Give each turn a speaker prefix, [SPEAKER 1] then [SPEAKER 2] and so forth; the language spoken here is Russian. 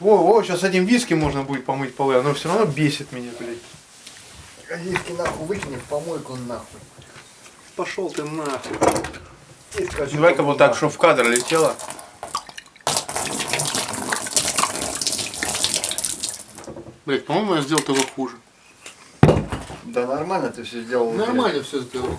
[SPEAKER 1] О, о, сейчас этим виски можно будет помыть полы, оно все равно бесит меня, блядь.
[SPEAKER 2] Виски нахуй выкинем помойку нахуй.
[SPEAKER 1] Пошел ты нахуй. Давай-ка вот так, чтобы в кадр летело. Блять, по-моему, я сделал того хуже.
[SPEAKER 2] Да нормально ты все сделал.
[SPEAKER 1] Нормально все сделал.